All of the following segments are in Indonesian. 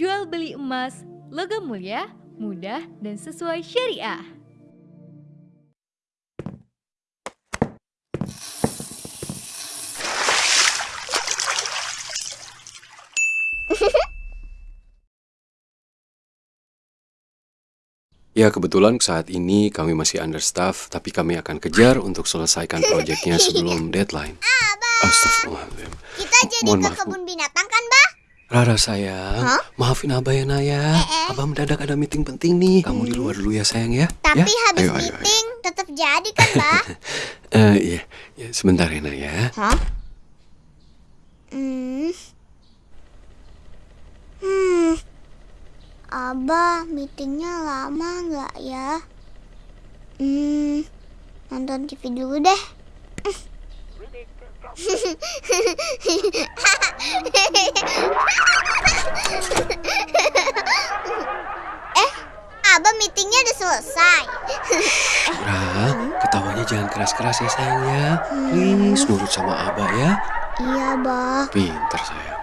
jual beli emas, logam mulia, mudah, dan sesuai syariah. Ya kebetulan saat ini kami masih understaff, tapi kami akan kejar untuk selesaikan proyeknya sebelum deadline. Astagfirullahaladzim. Kita jadi Mohon ke maaf, kebun binatang kan, Bah? Rara sayang, Hah? maafin Abah ya Naya. Abah mendadak ada meeting penting nih. Kamu di luar dulu ya sayang ya. Tapi ya? habis Ayo, ayo, ayo. meeting tetap jadi kan, Bah? Eh, iya, ya, sebentar ya Naya. Hah? Hmm. Hmm. Abah, meetingnya lama nggak ya? Hmm. Nonton TV dulu deh. eh, Abah meetingnya udah selesai. Ra, ketawanya jangan keras-keras ya sayang ya. Please nurut sama Abah ya. Iya, Bah. Pinter sayang.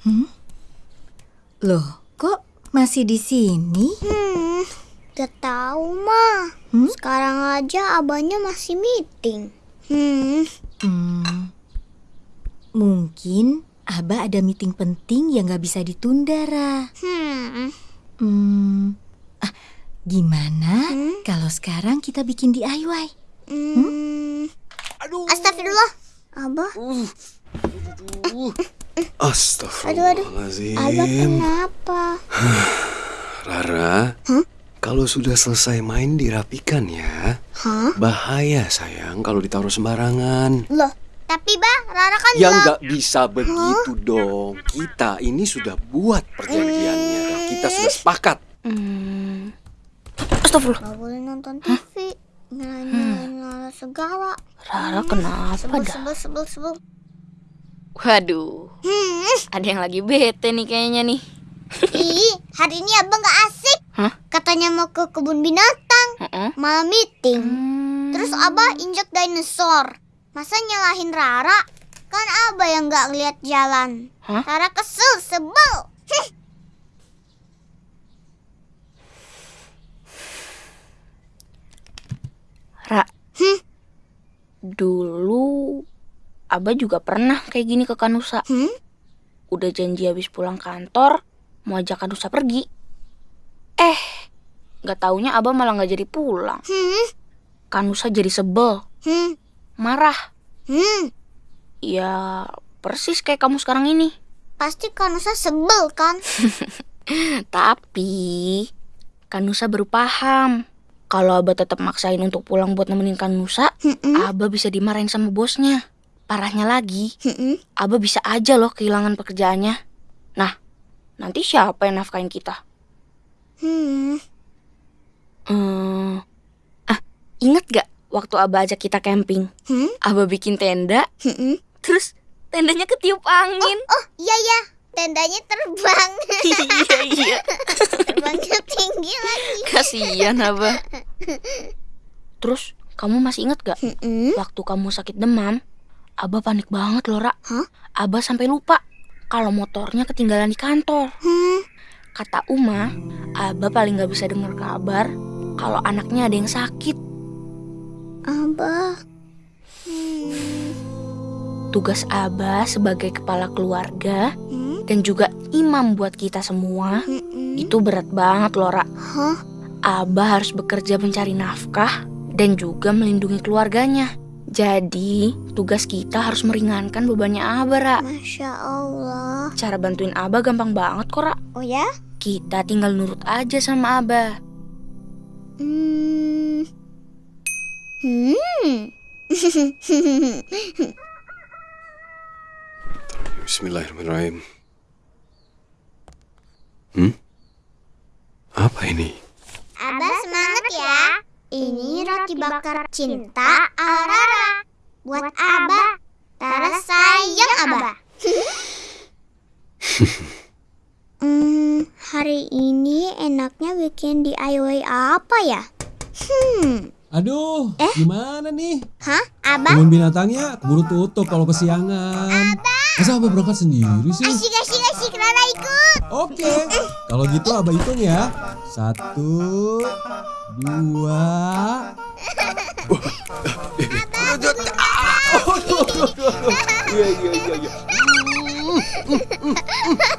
Hmm. Loh, kok masih di sini? Hmm, gak tahu mah. Hmm? Sekarang aja abahnya masih meeting. Hmm, Hmm, mungkin Abah ada meeting penting yang gak bisa ditunda, Ra. hmm, Hmm, ah, gimana Hmm? kalau sekarang kita bikin DIY? hmm. Aduh. Astagfirullah. Abah, Uh. Aduh. Abah Astagfirullahaladzim. kenapa? Rara, Hah? Kalau sudah selesai main dirapikan ya. Hah? Bahaya sayang kalau ditaruh sembarangan. Loh, tapi bah, Rara kan Ya nggak bisa begitu dong. Kita ini sudah buat perjanjiannya dan kita sudah sepakat. Hmm. Astagfirullah. Gak boleh nonton TV. Nyalain-nyalain Rara segala. Rara kenapa Sebel, dah? sebel, sebel, sebel. Waduh, Hmm, ada yang lagi bete nih kayaknya nih. ih, hari ini abang gak asik. Hah? Katanya mau ke kebun binatang. Heeh. Malah meeting. Hmm. Terus Abah injek dinosaur. Masa nyalahin Rara? Kan Abah yang nggak lihat jalan. Hah? Rara kesel, sebel. Ra, Hmm. dulu Abah juga pernah kayak gini ke Kanusa. Hmm? Udah janji habis pulang kantor mau ajak Kanusa pergi. Eh, nggak taunya Abah malah nggak jadi pulang. Hmm. Kanusa jadi sebel, Hmm. marah. Hmm. Ya, persis kayak kamu sekarang ini. Pasti Kanusa sebel kan? Tapi Kanusa baru paham. Kalau Abah tetap maksain untuk pulang buat nemenin Kanusa, Hmm. Abah bisa dimarahin sama bosnya. Parahnya lagi, Hmm. Abah bisa aja loh kehilangan pekerjaannya. Nah, nanti siapa yang nafkain kita? Hmm. Hmm, ah, inget gak waktu Abah ajak kita camping? Hmm. Abah bikin tenda, Hmm. terus tendanya ketiup angin. Oh iya ya, tendanya terbang. iya, iya. Terbangnya tinggi lagi. Kasian Abah. Terus, kamu masih inget gak Hmm. waktu kamu sakit demam? Abah panik banget loh, Ra. Hah? Abah sampai lupa kalau motornya ketinggalan di kantor. Hmm. Kata Uma, Abah paling gak bisa dengar kabar kalau anaknya ada yang sakit. Abah. Hmm. Tugas Abah sebagai kepala keluarga Hmm. dan juga imam buat kita semua Hmm. itu berat banget loh, Ra. Abah harus bekerja mencari nafkah dan juga melindungi keluarganya. Jadi, tugas kita harus meringankan bebannya Abah, Ra. Masya Allah. Cara bantuin Abah gampang banget kok, Ra. Oh ya? Kita tinggal nurut aja sama Abah. Hmm. Hmm. Bismillahirrahmanirrahim. Hmm? Apa ini? Abah semangat ya. Ini roti bakar cinta ala Rara. Buat Abah. Rara sayang Abah. hmm, hari ini enaknya bikin DIY apa ya? Hmm, Aduh, Eh? gimana nih? hah? Abah? Kebun binatangnya keburu tutup kalau kesiangan. Masa Abah berangkat sendiri sih? Asyik, asyik, asyik. Rara ikut. Oke, kalau gitu Abah hitung ya. Satu, dua. Iya, 아!